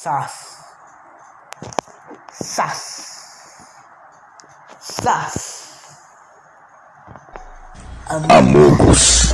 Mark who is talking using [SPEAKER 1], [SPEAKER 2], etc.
[SPEAKER 1] Sas. Sas. Sas.
[SPEAKER 2] Amogos.